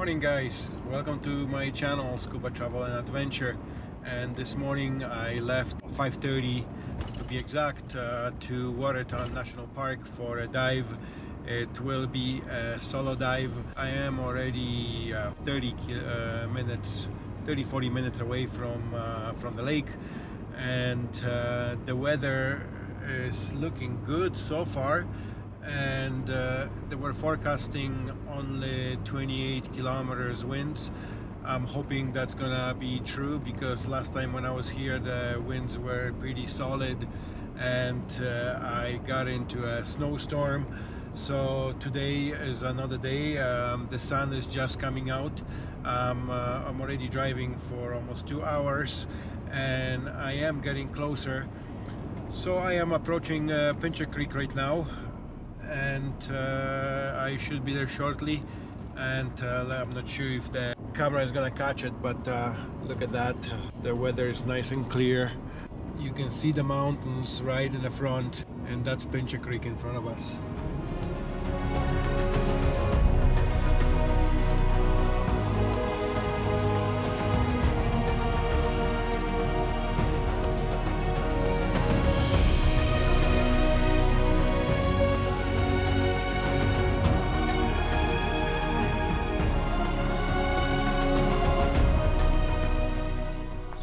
morning guys. Welcome to my channel scuba travel and adventure. And this morning I left 5:30 to be exact uh, to Waterton National Park for a dive. It will be a solo dive. I am already uh, 30 uh, minutes 30-40 minutes away from uh, from the lake. And uh, the weather is looking good so far and uh, they were forecasting only 28 kilometers winds. I'm hoping that's gonna be true because last time when I was here the winds were pretty solid and uh, I got into a snowstorm. So today is another day. Um, the sun is just coming out. Um, uh, I'm already driving for almost two hours and I am getting closer. So I am approaching uh, Pincher Creek right now and uh, I should be there shortly and uh, I'm not sure if the camera is gonna catch it but uh, look at that. The weather is nice and clear. You can see the mountains right in the front and that's Pincher Creek in front of us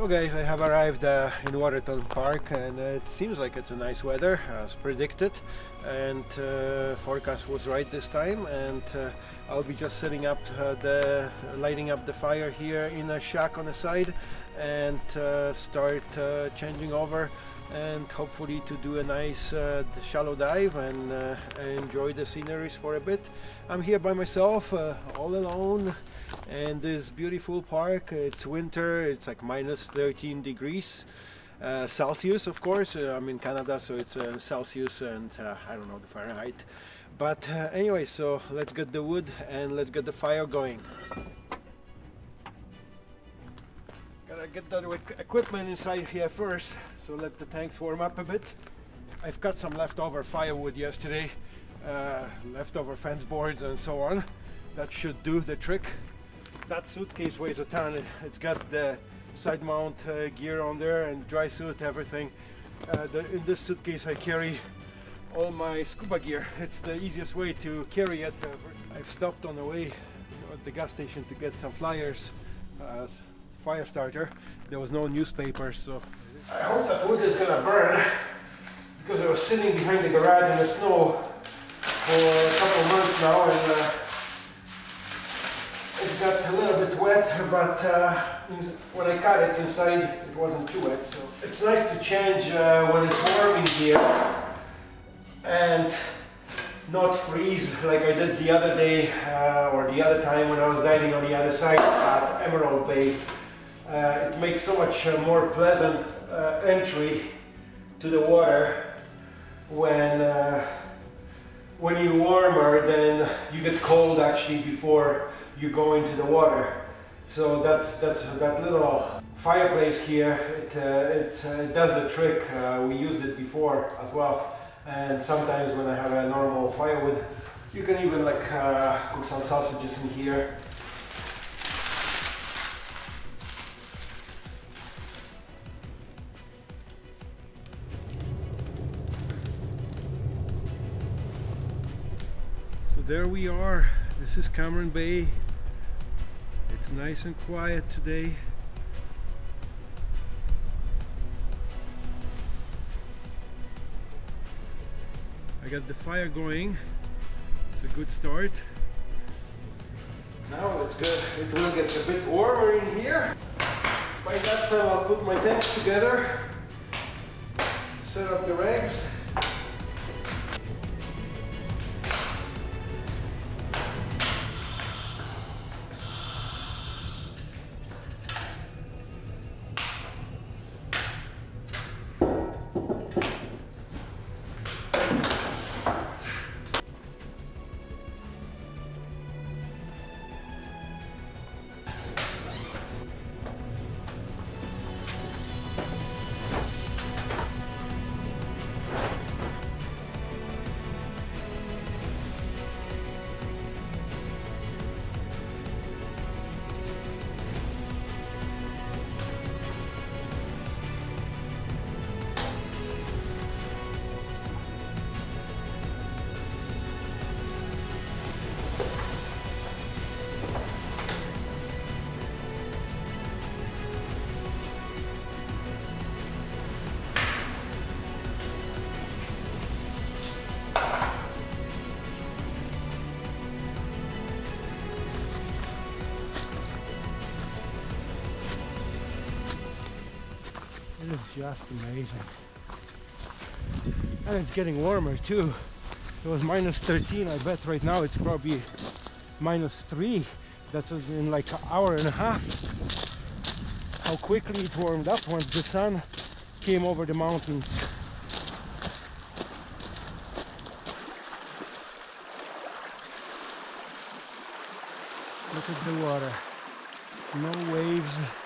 So guys, I have arrived uh, in Waterton Park and uh, it seems like it's a nice weather as predicted and uh, forecast was right this time and uh, I'll be just setting up uh, the lighting up the fire here in a shack on the side and uh, start changing over and hopefully to do a nice shallow dive and enjoy the sceneries for a bit. I'm here by myself, all alone, and this beautiful park. It's winter, it's like minus 13 degrees. Uh, Celsius, of course. Uh, I'm in Canada, so it's uh, Celsius and I don't know the Fahrenheit. But anyway, so let's get the wood and let's get the fire going. Gotta get the equipment inside here first, so let the tanks warm up a bit. I've got some leftover firewood yesterday, uh, leftover fence boards and so on. That should do the trick. That suitcase weighs a ton. It's got the side mount uh, gear on there and dry suit, everything. Uh, the, in this suitcase I carry all my scuba gear. It's the easiest way to carry it. Uh, I've stopped on the way at the gas station to get some flyers uh, fire starter. There was no newspaper, so I hope that wood is gonna burn because I was sitting behind the garage in the snow for a couple months now and uh, it got a little bit wet, but uh, when I cut it inside it wasn't too wet. So it's nice to change uh, when it's warm in here and not freeze like I did the other day uh, or the other time when I was diving on the other side at Emerald Bay uh, it makes so much uh, more pleasant uh, entry to the water when when you're warmer then you get cold actually before you go into the water. So that's that's that little fireplace here it, uh, it, uh, it, does the trick. We used it before as well. And sometimes when I have a normal firewood you can even like cook some sausages in here. So there we are. This is Cameron Bay nice and quiet today. I got the fire going. It's a good start. Now it's good. It will get a bit warmer in here. By that time I'll put my tanks together set up the regs is just amazing. And it's getting warmer too. It was minus 13. I bet right now it's probably minus 3. That was in like an hour and a half. How quickly it warmed up once the sun came over the mountains. Look at the water. No waves.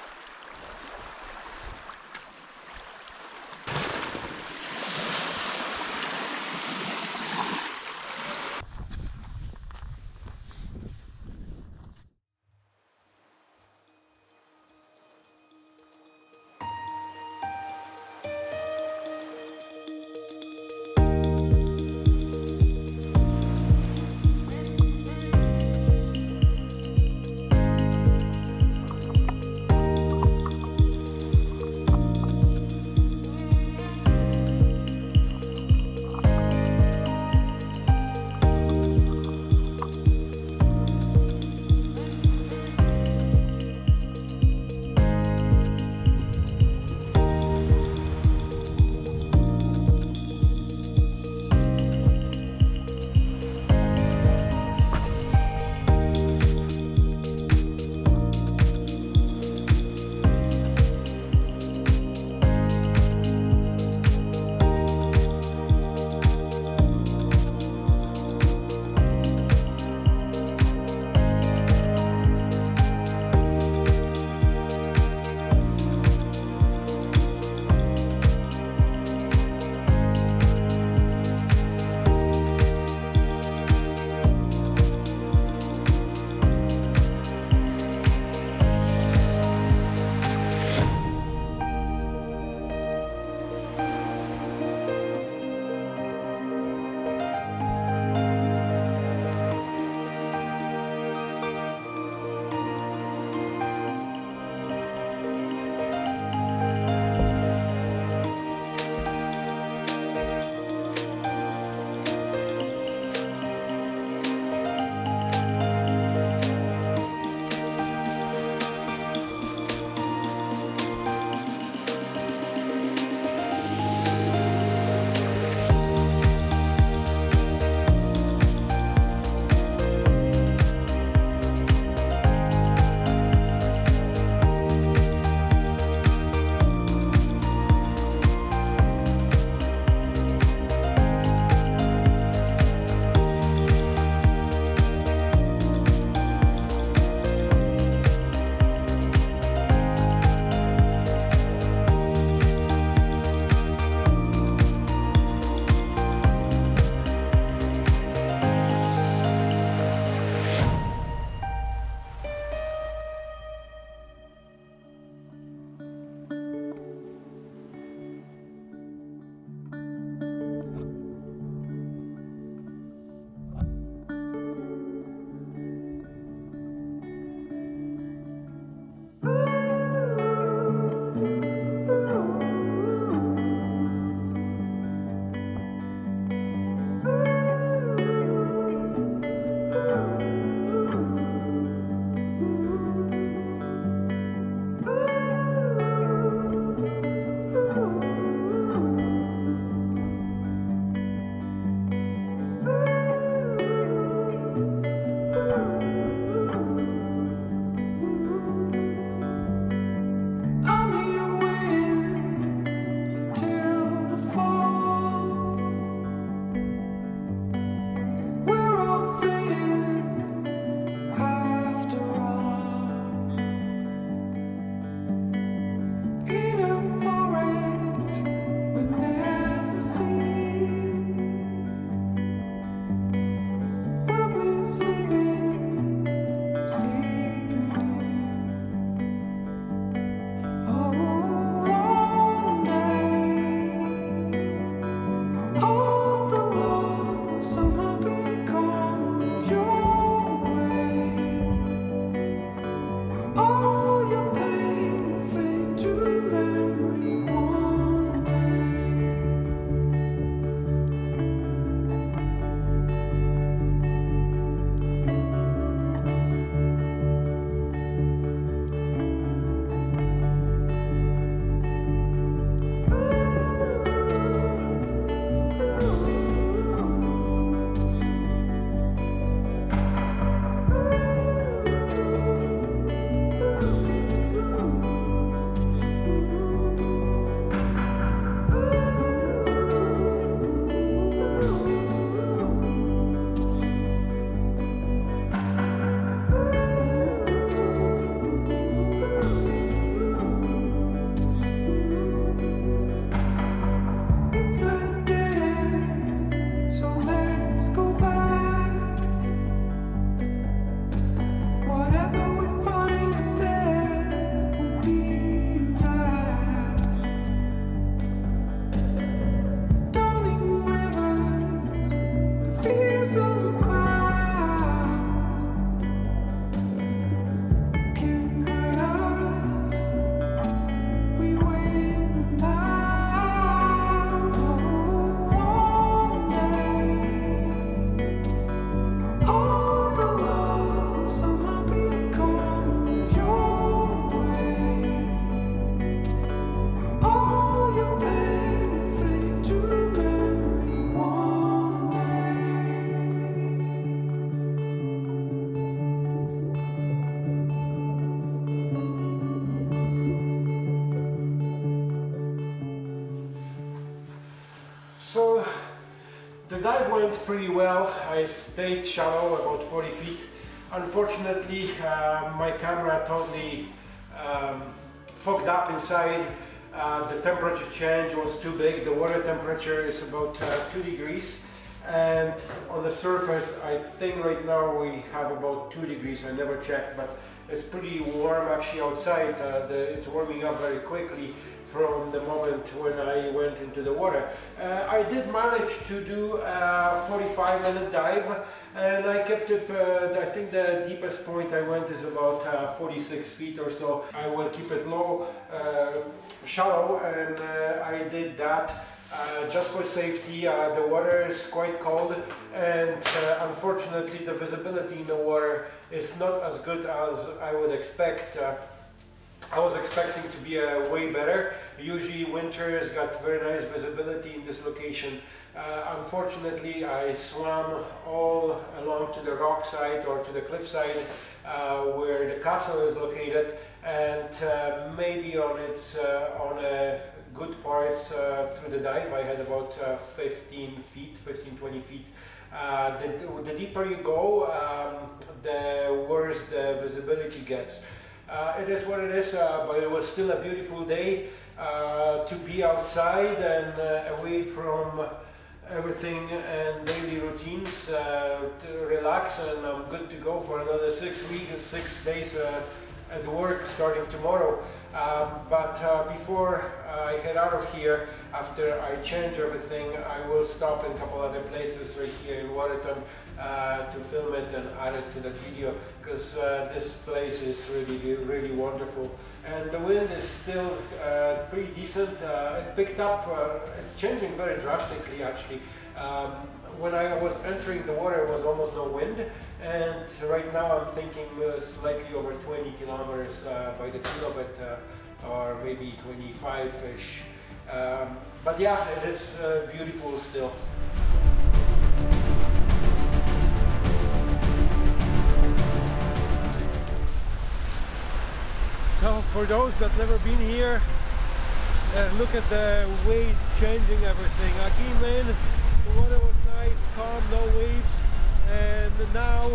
Pretty well. I stayed shallow, about 40 feet. Unfortunately, uh, my camera totally um, fogged up inside. Uh, the temperature change was too big. The water temperature is about uh, 2 degrees and on the surface I think right now we have about 2 degrees. I never checked but it's pretty warm actually outside. Uh, the, it's warming up very quickly from the moment when I went into the water. Uh, I did manage to do a 45 minute dive and I kept it, uh, I think the deepest point I went is about uh, 46 feet or so. I will keep it low, uh, shallow and uh, I did that uh, just for safety, uh, the water is quite cold and uh, unfortunately the visibility in the water is not as good as I would expect. Uh, I was expecting to be uh, way better. Usually winter has got very nice visibility in this location. Uh, unfortunately, I swam all along to the rock side or to the cliff side where the castle is located and maybe on its on a good part uh, through the dive. I had about uh, 15 feet, 15, 20 feet. Uh, the, the, deeper you go, um, the worse the visibility gets. Uh, it is what it is, uh, but it was still a beautiful day uh, to be outside and away from everything and daily routines to relax and I'm good to go for another six weeks, six days at work starting tomorrow. Um, but uh, before I head out of here, after I change everything, I will stop in a couple other places right here in Waterton uh, to film it and add it to that video because uh, this place is really, really wonderful. And the wind is still uh, pretty decent. Uh, it picked up, uh, it's changing very drastically actually. Um, when I was entering the water, there was almost no wind, and right now I'm thinking uh, slightly over 20 kilometers uh, by the feel of it, uh, or maybe 25-ish. Um, but yeah, it is uh, beautiful still. So for those that never been here, uh, look at the way changing everything. I in, the water was nice, calm, no waves, and now,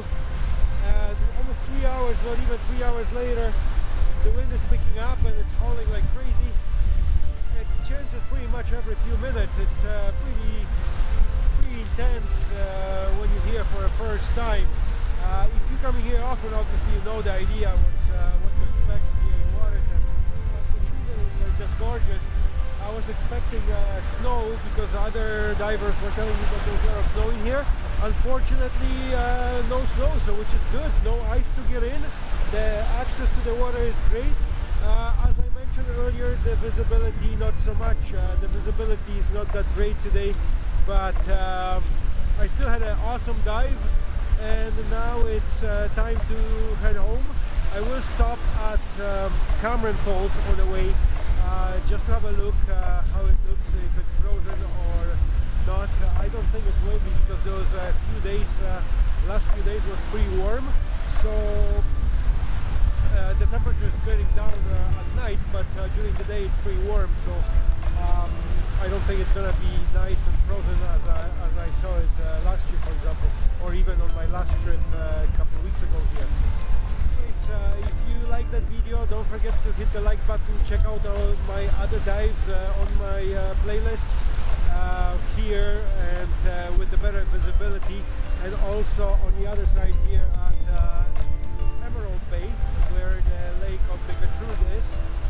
uh, almost three hours, not even three hours later, the wind is picking up and it's howling like crazy. It changes pretty much every few minutes. It's uh, pretty, pretty intense uh, when you're here for the first time. Uh, if you're coming here often, obviously you know the idea what, uh, what to expect here in Waterton. But just gorgeous. I was expecting uh, snow because other divers were telling me that there's a lot of snow in here. Unfortunately, uh, no snow, so which is good. No ice to get in. The access to the water is great. Uh, as I mentioned earlier, the visibility not so much. Uh, the visibility is not that great today, but um, I still had an awesome dive, and now it's uh, time to head home. I will stop at um, Cameron Falls on the way uh, just to have a look uh, how it looks, if it's frozen or not. Uh, I don't think it will be because those uh, few days, uh, last few days was pretty warm, so uh, the temperature is getting down at night, but during the day it's pretty warm, so um, I don't think it's gonna be nice and frozen as I, as I saw it last year, for example, or even on my last trip a couple of weeks ago here. Anyways, like that video. Don't forget to hit the like button. Check out all my other dives uh, on my uh, playlists uh, here and uh, with the better visibility. And also on the other side here at uh, Emerald Bay where the lake of the Bigatrude is.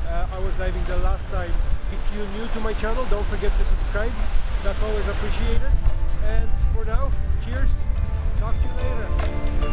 Uh, I was diving the last time. If you're new to my channel don't forget to subscribe. That's always appreciated. And for now cheers. Talk to you later